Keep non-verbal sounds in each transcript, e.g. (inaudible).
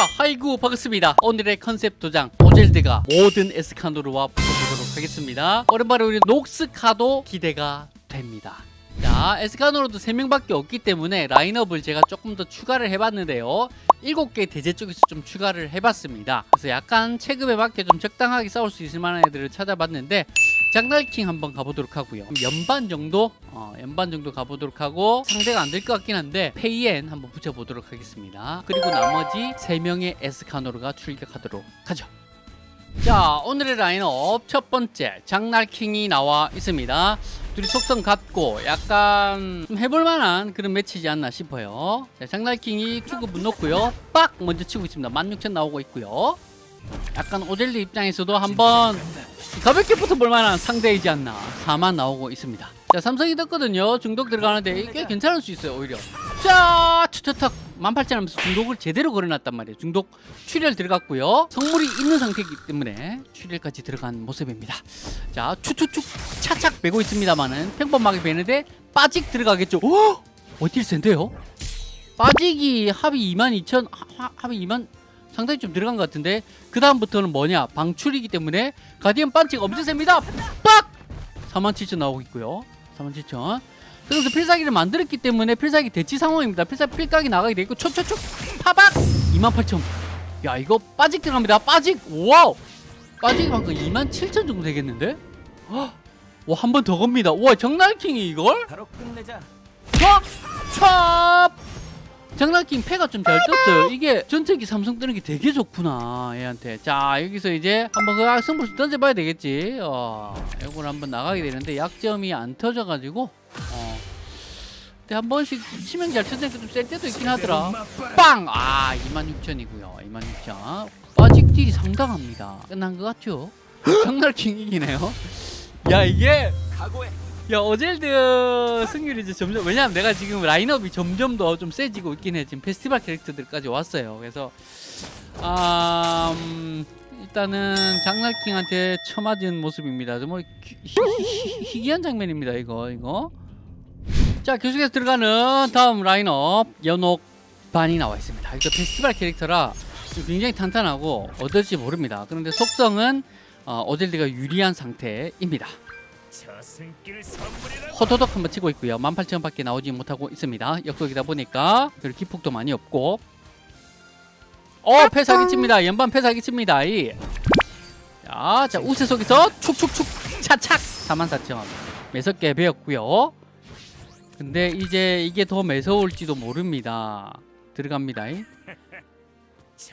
자, 하이구 반갑습니다. 오늘의 컨셉 도장 오젤드가 모든 에스카노르와 붙어보도록 하겠습니다. 오랜만에 우리 녹스카도 기대가 됩니다. 자, 에스카노르도 3명밖에 없기 때문에 라인업을 제가 조금 더 추가를 해봤는데요. 7개 대제 쪽에서 좀 추가를 해봤습니다. 그래서 약간 체급에 맞게 좀 적당하게 싸울 수 있을 만한 애들을 찾아봤는데 장날킹 한번 가보도록 하고요. 연반 정도, 어, 연반 정도 가보도록 하고 상대가 안 될 것 같긴 한데 페이엔 한번 붙여보도록 하겠습니다. 그리고 나머지 3명의 에스카노르가 출격하도록 하죠. 자 오늘의 라인업 첫 번째 장날킹이 나와 있습니다. 둘이 속성 같고 약간 좀 해볼만한 그런 매치지 않나 싶어요. 자, 장날킹이 투급은 높고요. 빡! 먼저 치고 있습니다. 16,000 나오고 있고요 약간 오젤리 입장에서도 한번 가볍게 붙어볼 만한 상대이지 않나. 4만 나오고 있습니다. 자 삼성이 떴거든요. 중독 들어가는데 이게 괜찮을 수 있어요 오히려. 자 추처탁 18,000 하면서 중독을 제대로 걸어놨단 말이에요. 중독 출혈 들어갔고요. 성물이 있는 상태이기 때문에 출혈까지 들어간 모습입니다. 자 추추축 차착 빼고 있습니다만은 평범하게 빼는데 빠직 들어가겠죠. 오! 어딜 센데요? 빠직이 합이 22,000 하- 합이 2만 상당히 좀 들어간 것 같은데 그 다음부터는 뭐냐? 방출이기 때문에 가디언 반칙 엄청 셉니다. 빡! 47,000 나오고 있고요. 47,000 그래서 필살기를 만들었기 때문에 필살기 대치 상황입니다. 필살기 필각이 나가게 되고 촉촉촉! 파박! 28,000 야 이거 빠직 들어갑니다. 빠직! 와우! 빠직이 방금 27,000 정도 되겠는데? 와 한 번 더 겁니다. 와 정날킹이 이걸? 바로 끝내자. 촥! 촥! 장난킹 패가 좀 잘 떴어요. 이게 전체기 삼성 뜨는 게 되게 좋구나 얘한테. 자 여기서 이제 한번 그 승부수 던져봐야 되겠지. 어, 이걸 한번 나가게 되는데 약점이 안 터져가지고 어. 근데 한 번씩 치명 잘 쳐주니까 좀셀 때도 있긴 하더라. 빵! 아 26,000이고요. 26,000. 빠직 딜이 상당합니다. 끝난 것 같죠? (gasps) 장난킹 이기네요. 야 이게 각오해. 야 어젤드 승률이 이제 점점 왜냐면 내가 지금 라인업이 점점 더 좀 세지고 있긴 해. 지금 페스티벌 캐릭터들까지 왔어요. 그래서 아 음, 일단은 장날킹한테 쳐맞은 모습입니다. 정말 희- 희귀한 장면입니다 이거 이거. 자 계속해서 들어가는 다음 라인업 연옥 반이 나와 있습니다. 이거 페스티벌 캐릭터라 좀 굉장히 탄탄하고 어떨지 모릅니다. 그런데 속성은 어, 어젤드가 유리한 상태입니다. 호도독 한번 치고 있고요. 18,000원밖에 나오지 못하고 있습니다. 역속이다 보니까 그리고 기폭도 많이 없고 어 패사기 칩니다. 연반 패사기 칩니다. 이. 자, 자 우세 속에서 축축축 차착 44,000원 매섭게 배웠고요. 근데 이제 이게 더 매서울지도 모릅니다. 들어갑니다. 이.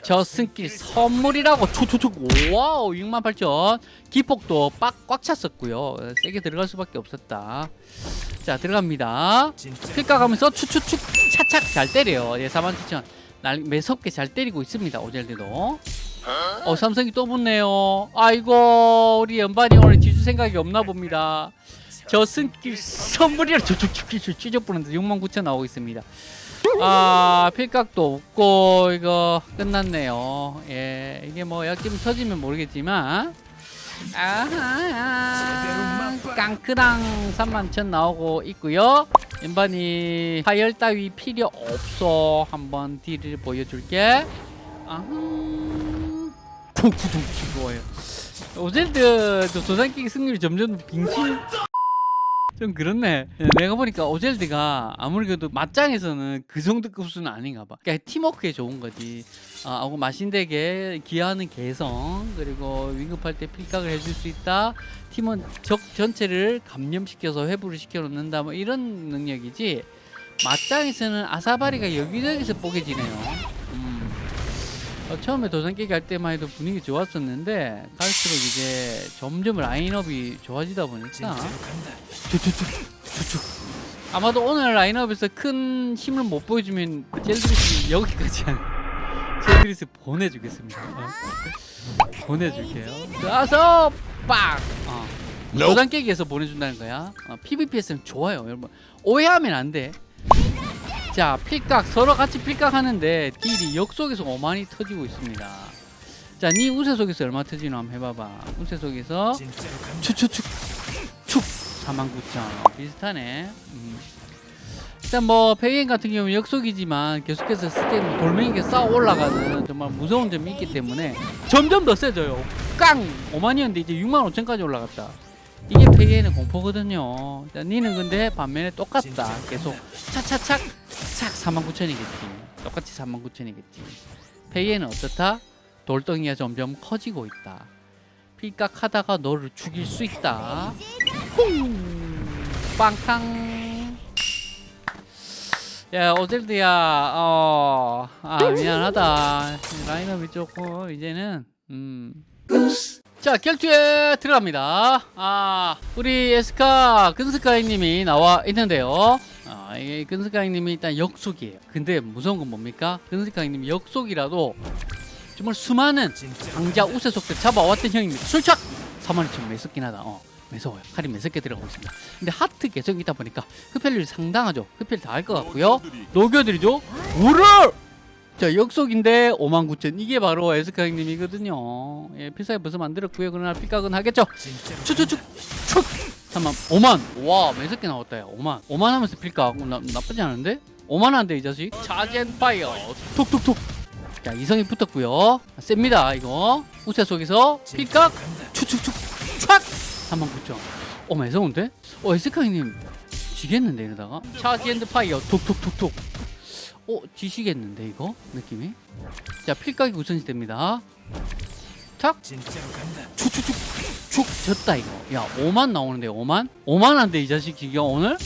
저승길 선물이라고. 초초초. 와우 68,000 기폭도 빡꽉 찼었고요. 세게 들어갈 수밖에 없었다. 자 들어갑니다. 필까 가면서 추추축 차착 잘 때려요. 예47,000날 매섭게 잘 때리고 있습니다 오젤드도. 어 삼성이 또 붙네요. 아이고 우리 연반이 오늘 지주 생각이 없나 봅니다. 저승길 선물이라 저축축축 찢어부는데 69,000 나오고 있습니다 아 필각도 없고 이거 끝났네요. 예 이게 뭐 약점 터지면 모르겠지만. 아하 깡크랑 31,000 나오고 있고요. 연반이 파열 따위 필요 없어. 한번 딜을 보여줄게. 아하. 쿵쿵쿵 죽어요. 오젤드 저 도장끼기 승률이 점점 빙신 좀 그렇네. 예, 내가 보니까 오젤드가 아무래도 맞짱에서는 그 정도 급수는 아닌가 봐. 그러니까 팀워크에 좋은 거지. 아, 마신덱에 기여하는 개성 그리고 위급할 때 필각을 해줄 수 있다. 팀원 적 전체를 감염시켜서 회부를 시켜놓는다. 뭐 이런 능력이지. 맞짱에서는 아사바리가 여기저기서 뽀개지네요. 음. 어, 처음에 도전 깨기 할 때만 해도 분위기 좋았었는데 갈수록 이제 점점 라인업이 좋아지다 보니까. 아마도 오늘 라인업에서 큰 힘을 못 보여주면 젤드리스 여기까지 한 젤드리스 보내주겠습니다. 어. 보내줄게요. 가서 빡. 어. 도장 깨기에서 보내준다는 거야. 어, PVP에서는 좋아요, 여러분. 오해하면 안 돼. 자, 필각 서로 같이 필각 하는데 딜이 역속에서 어마니 터지고 있습니다. 자, 니 우세 속에서 얼마 터지나 한번 해봐봐. 우세 속에서. 축축축 축 49,000 비슷하네 음. 일단 뭐 페이엔 같은 경우는 역속이지만 계속해서 stack 돌멩이가 쌓아 올라가는 정말 무서운 점이 있기 때문에 점점 더 세져요. 깡! 5만이었는데 이제 6만 5천까지 올라갔다. 이게 페이엔의 공포거든요. 자, 니는 근데 반면에 똑같다. 계속 차차착 착 4만 9천이겠지. 똑같이 4만 9천이겠지. 페이엔은 어떻다? 돌덩이가 점점 커지고 있다. 필각 하다가 너를 죽일 수 있다. 퐁! 빵탕! 야, 오젤드야, 어, 아, 미안하다. 라인업이 조금, 이제는, 음. 자, 결투에 들어갑니다. 아, 우리 에스카 근스카이님이 나와 있는데요. 아, 이게 근스카이님이 일단 역속이에요. 근데 무서운 건 뭡니까? 근스카이님이 역속이라도 정말 수많은 강자 우세속들 잡아왔던 형입니다. 술착! 4만 2천 매섭긴 하다. 어, 매서워요. 칼이 매섭게 들어가고 있습니다. 근데 하트 계속 있다 보니까 흡혈률이 상당하죠. 흡혈 다 할 것 같고요. 녹여드리죠. 우르! 자, 역속인데 5만 9천. 이게 바로 에스카 형님이거든요. 예, 필살기 벌써 만들었고요. 그러나 필각은 하겠죠. 축! 3만 5만. 와, 매섭게 나왔다. 야. 5만. 5만 하면서 필각. 어, 나, 나쁘지 않은데? 5만 한데 이 자식. 차젠 파이어. 톡톡톡. 자, 이성이 붙었고요. 셉니다. 이거. 우세 속에서 필각. 축축축 촥 3만 9천 어 매서운데? 어 에스카이님 지겠는데 이러다가 charge and fire 톡톡톡톡 어 지시겠는데 이거? 느낌이? 자 필각이 우선시 됩니다. 탁! 진짜로 간다. 축축축! 축! 졌다 이거. 야 5만 나오는데 5만? 5만 한데 이 자식 지금 오늘?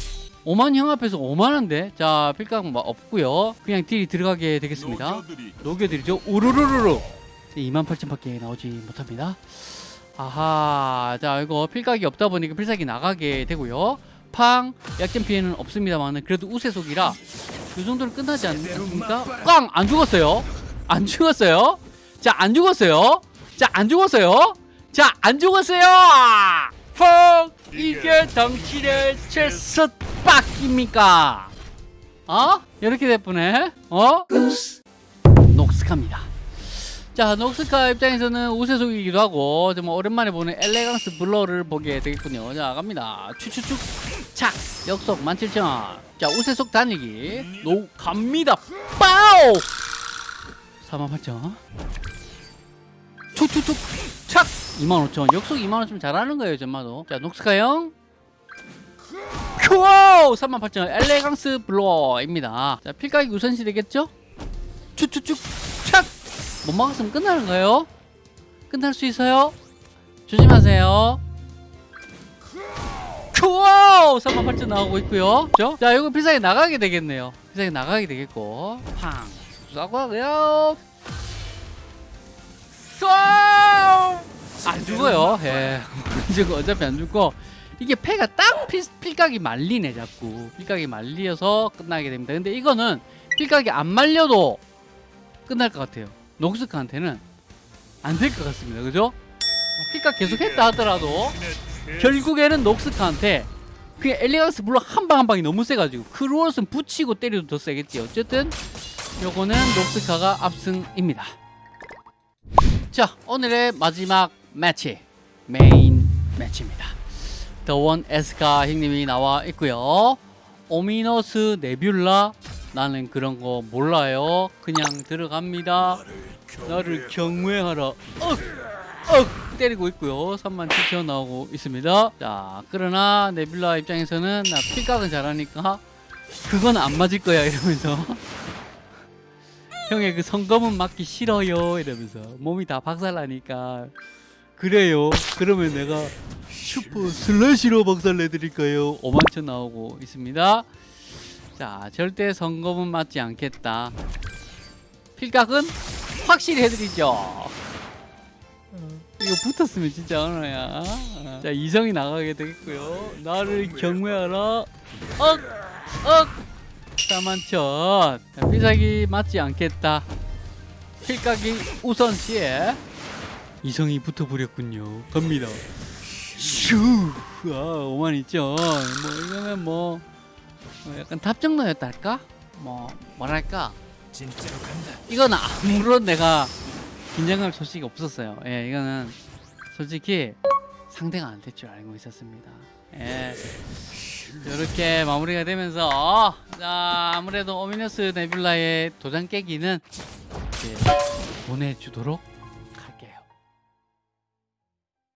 5만 형 앞에서 5만 한데? 자 필각 뭐 없고요. 그냥 딜이 들어가게 되겠습니다. 녹여드리죠. 우르르르르! 2만 8천밖에 나오지 못합니다. 아하 자 이거 필각이 없다 보니까 필살기 나가게 되고요. 팡! 약점 피해는 없습니다만 그래도 우세속이라 이 정도는 끝나지 않, 않습니까? 꽝! 안 죽었어요. 안 죽었어요. 자 안 죽었어요. 자 안 죽었어요. 자 안 죽었어요. 펑! 이게 당신의 최첫 빡입니까? 어? 이렇게 됐쁘네 어? 녹스카입니다. 자, 녹스카 입장에서는 우세속이기도 하고 정말 오랜만에 보는 elegance blur를 보게 되겠군요. 자, 갑니다. 추추축! 착! 역속 17,000. 자, 우세속 달리기 노 갑니다. 빠오 48,000. 추추축 착 25,000. 역속 25,000 잘하는 거예요, 전마도. 자, 녹스카 형. 큐오 38,000. elegance blur입니다. 자, 필각이 우선시 되겠죠? 추추축 착못 막았으면 끝나는 거예요. 끝날 수 있어요. 조심하세요. 큐오! 38,000 나오고 있고요. 그죠? 자, 이거 필살기 나가게 되겠네요. 필살기 나가게 되겠고. 팡! 쏘고 하고요. 쏘! 안 죽어요. 예. (laughs) 어차피 안 죽고. 이게 패가 딱 필, 필각이 말리네, 자꾸. 필각이 말리어서 끝나게 됩니다. 근데 이거는 필각이 안 말려도 끝날 것 같아요. 녹스카한테는 안 될 것 같습니다. 그죠? 필각 계속 했다 하더라도 결국에는 녹스카한테 그냥 elegance 물론 한 방 한 방이 너무 세가지고 Cruel Sun 붙이고 때려도 더 세겠지. 어쨌든 요거는 녹스카가 압승입니다. 자 오늘의 마지막 매치 메인 매치입니다. 더원 에스카 형님이 나와 있고요. 오미너스 네뷸라 나는 그런 거 몰라요. 그냥 들어갑니다. 나를 경외하라. 억! 억! 때리고 있고요. 3만 7천 나오고 있습니다. 자, 그러나 네뷸라 입장에서는 나 필각은 잘하니까 그건 안 맞을 거야 이러면서 형의 그 성검은 맞기 싫어요 이러면서 몸이 다 박살나니까 그래요. 그러면 내가 슈퍼 슬래시로 박살내드릴까요? 5만 천 나오고 있습니다. 자, 절대 성검은 맞지 않겠다. 필각은 확실히 해드리죠. 이거 붙었으면 진짜 언어야. 자, 이성이 나가게 되겠고요. 나를 경외하라. 억! 억! 4만천. 자, 필살기 맞지 않겠다. 필각이 우선시에 이성이 붙어버렸군요. 갑니다. 슈! 아, 5만 있죠. 뭐, 이거는 뭐, 뭐 약간 답정너였다 할까? 뭐, 뭐랄까? 진짜로 간다. 이건 아무런 내가 긴장감 소식이 없었어요. 예, 이거는 솔직히 상대가 안 될 줄 알고 있었습니다. 예. 이렇게 마무리가 되면서 자 아무래도 오미너스 네뷸라의 도장 깨기는 보내주도록